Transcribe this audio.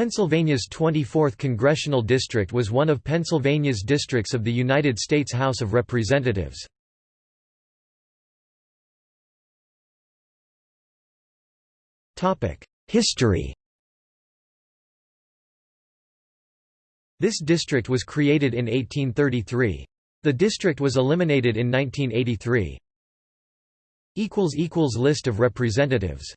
Pennsylvania's 24th congressional district was one of Pennsylvania's districts of the United States House of Representatives. History This district was created in 1833. The district was eliminated in 1983. List of representatives